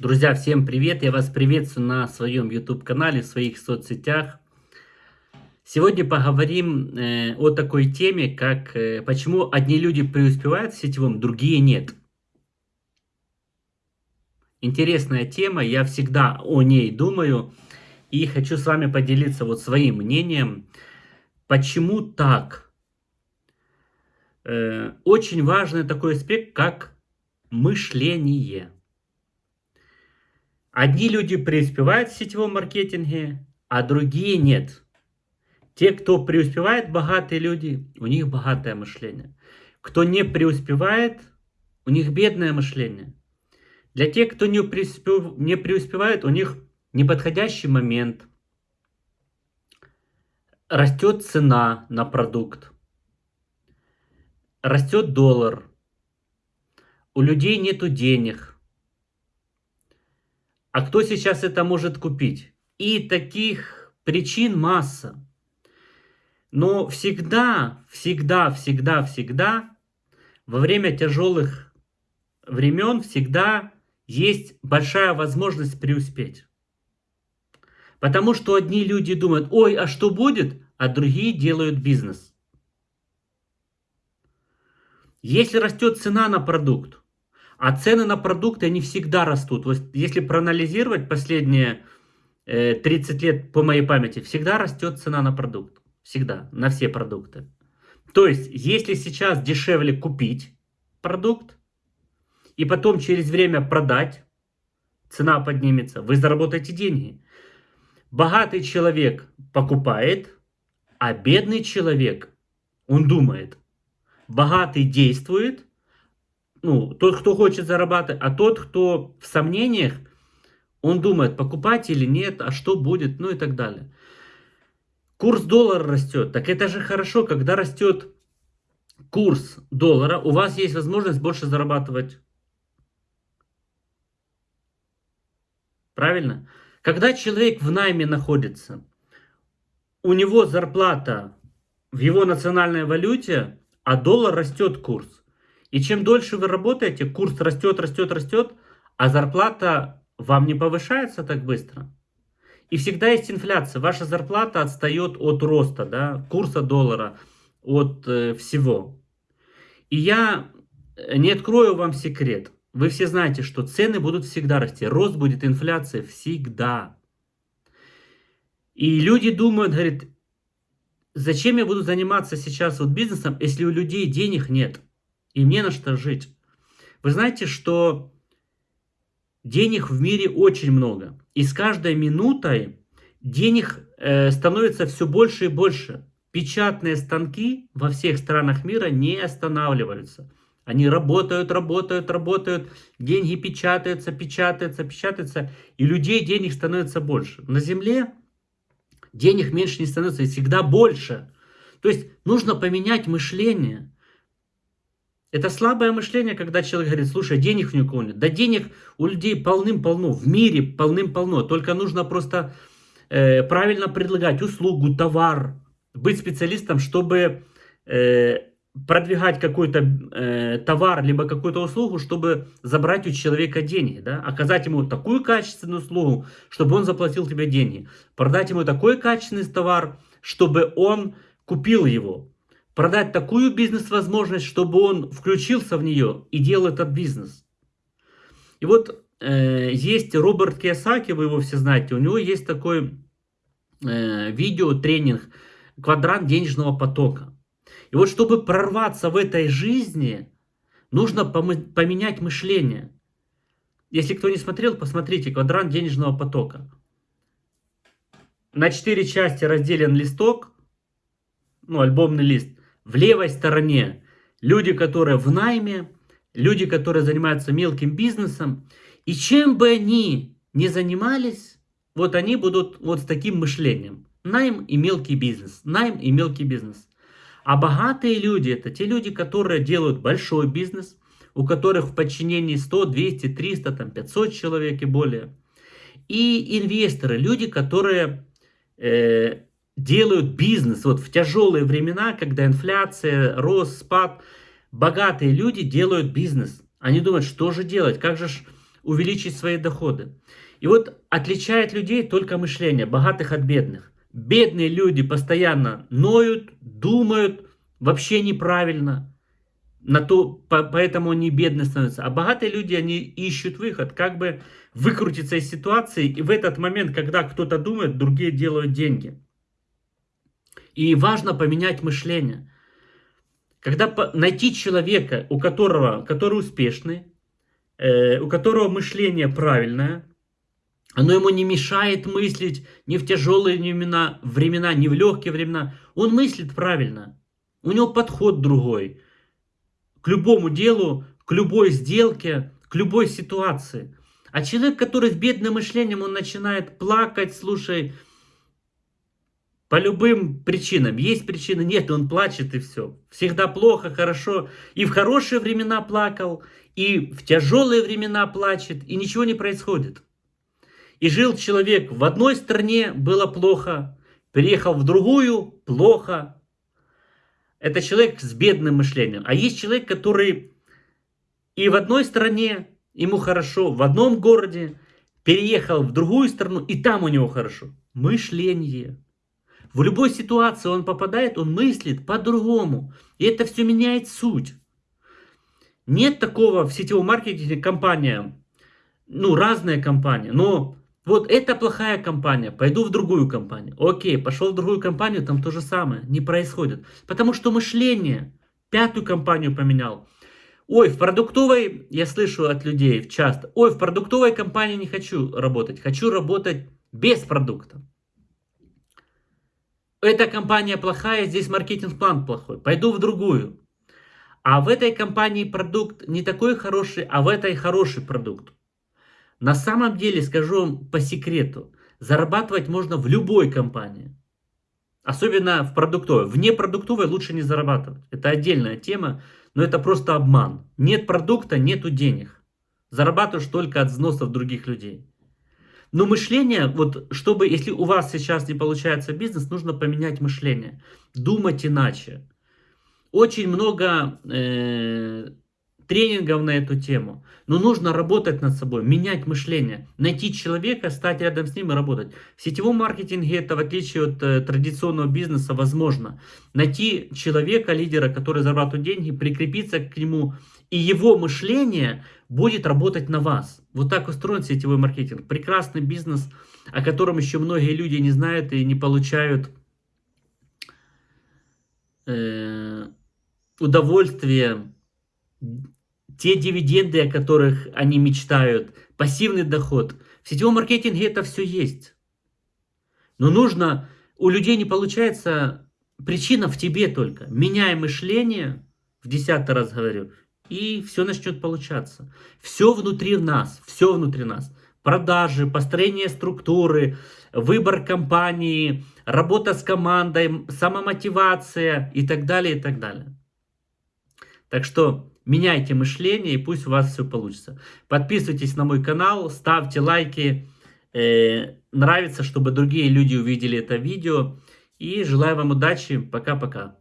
Друзья, всем привет! Я вас приветствую на своем YouTube-канале, в своих соцсетях. Сегодня поговорим э, о такой теме, как э, почему одни люди преуспевают в сетевом, другие нет. Интересная тема, я всегда о ней думаю и хочу с вами поделиться вот своим мнением. Почему так? Э, очень важный такой аспект, как мышление. Одни люди преуспевают в сетевом маркетинге, а другие нет. Те, кто преуспевает, богатые люди, у них богатое мышление. Кто не преуспевает, у них бедное мышление. Для тех, кто не, преуспев... не преуспевает, у них неподходящий момент. Растет цена на продукт. Растет доллар. У людей нету денег а кто сейчас это может купить? И таких причин масса. Но всегда, всегда, всегда, всегда, во время тяжелых времен всегда есть большая возможность преуспеть. Потому что одни люди думают, ой, а что будет? А другие делают бизнес. Если растет цена на продукт, а цены на продукты, они всегда растут. Вот если проанализировать последние э, 30 лет по моей памяти, всегда растет цена на продукт. Всегда, на все продукты. То есть, если сейчас дешевле купить продукт, и потом через время продать, цена поднимется, вы заработаете деньги. Богатый человек покупает, а бедный человек, он думает. Богатый действует, ну, тот, кто хочет зарабатывать, а тот, кто в сомнениях, он думает, покупать или нет, а что будет, ну и так далее. Курс доллара растет. Так это же хорошо, когда растет курс доллара, у вас есть возможность больше зарабатывать. Правильно? Когда человек в найме находится, у него зарплата в его национальной валюте, а доллар растет курс. И чем дольше вы работаете, курс растет, растет, растет, а зарплата вам не повышается так быстро. И всегда есть инфляция. Ваша зарплата отстает от роста, да, курса доллара, от э, всего. И я не открою вам секрет. Вы все знаете, что цены будут всегда расти. Рост будет, инфляция всегда. И люди думают, говорят, зачем я буду заниматься сейчас вот бизнесом, если у людей денег нет? Им не на что жить. Вы знаете, что денег в мире очень много. И с каждой минутой денег э, становится все больше и больше. Печатные станки во всех странах мира не останавливаются. Они работают, работают, работают, деньги печатаются, печатаются, печатаются, и людей денег становится больше. На Земле денег меньше не становится, и всегда больше. То есть нужно поменять мышление. Это слабое мышление, когда человек говорит, слушай, денег ни у кого нет. Да денег у людей полным-полно, в мире полным-полно. Только нужно просто э, правильно предлагать услугу, товар, быть специалистом, чтобы э, продвигать какой-то э, товар, либо какую-то услугу, чтобы забрать у человека деньги. Да? Оказать ему такую качественную услугу, чтобы он заплатил тебе деньги. Продать ему такой качественный товар, чтобы он купил его продать такую бизнес-возможность, чтобы он включился в нее и делал этот бизнес. И вот э, есть Роберт Киосаки, вы его все знаете, у него есть такой э, видео-тренинг «Квадрант денежного потока». И вот чтобы прорваться в этой жизни, нужно поменять мышление. Если кто не смотрел, посмотрите «Квадрант денежного потока». На четыре части разделен листок, ну, альбомный лист – в левой стороне люди, которые в найме, люди, которые занимаются мелким бизнесом. И чем бы они ни занимались, вот они будут вот с таким мышлением. Найм и мелкий бизнес. Найм и мелкий бизнес. А богатые люди, это те люди, которые делают большой бизнес, у которых в подчинении 100, 200, 300, там, 500 человек и более. И инвесторы, люди, которые э, делают бизнес вот в тяжелые времена, когда инфляция, рост, спад, богатые люди делают бизнес. Они думают, что же делать, как же увеличить свои доходы. И вот отличает людей только мышление, богатых от бедных. Бедные люди постоянно ноют, думают вообще неправильно. На то, по, поэтому они бедные становятся. А богатые люди, они ищут выход, как бы выкрутиться из ситуации. И в этот момент, когда кто-то думает, другие делают деньги. И важно поменять мышление. Когда найти человека, у которого, который успешный, э, у которого мышление правильное, оно ему не мешает мыслить ни в тяжелые времена, времена, ни в легкие времена. Он мыслит правильно. У него подход другой. К любому делу, к любой сделке, к любой ситуации. А человек, который с бедным мышлением, он начинает плакать, слушай, по любым причинам. Есть причины, нет, он плачет и все. Всегда плохо, хорошо. И в хорошие времена плакал, и в тяжелые времена плачет, и ничего не происходит. И жил человек в одной стране, было плохо. Переехал в другую, плохо. Это человек с бедным мышлением. А есть человек, который и в одной стране, ему хорошо, в одном городе, переехал в другую страну, и там у него хорошо. Мышление. В любой ситуации он попадает, он мыслит по-другому. И это все меняет суть. Нет такого в сетевом маркетинге компания, ну разные компании, но вот это плохая компания, пойду в другую компанию. Окей, пошел в другую компанию, там то же самое, не происходит. Потому что мышление, пятую компанию поменял. Ой, в продуктовой, я слышу от людей часто, ой, в продуктовой компании не хочу работать, хочу работать без продукта. Эта компания плохая, здесь маркетинг-план плохой, пойду в другую. А в этой компании продукт не такой хороший, а в этой хороший продукт. На самом деле, скажу вам по секрету, зарабатывать можно в любой компании. Особенно в продуктовой. Вне продуктовой лучше не зарабатывать. Это отдельная тема, но это просто обман. Нет продукта, нету денег. Зарабатываешь только от взносов других людей. Но мышление, вот чтобы, если у вас сейчас не получается бизнес, нужно поменять мышление. Думать иначе. Очень много э, тренингов на эту тему. Но нужно работать над собой, менять мышление, найти человека, стать рядом с ним и работать. В сетевом маркетинге это, в отличие от э, традиционного бизнеса, возможно. Найти человека, лидера, который зарабатывает деньги, прикрепиться к нему, и его мышление будет работать на вас. Вот так устроен сетевой маркетинг. Прекрасный бизнес, о котором еще многие люди не знают и не получают э, удовольствие те дивиденды, о которых они мечтают, пассивный доход. В сетевом маркетинге это все есть. Но нужно, у людей не получается, причина в тебе только. Меняй мышление, в десятый раз говорю, и все начнет получаться. Все внутри нас, все внутри нас. Продажи, построение структуры, выбор компании, работа с командой, самомотивация и так далее, и так далее. Так что меняйте мышление и пусть у вас все получится. Подписывайтесь на мой канал, ставьте лайки. Э, нравится, чтобы другие люди увидели это видео. И желаю вам удачи. Пока-пока.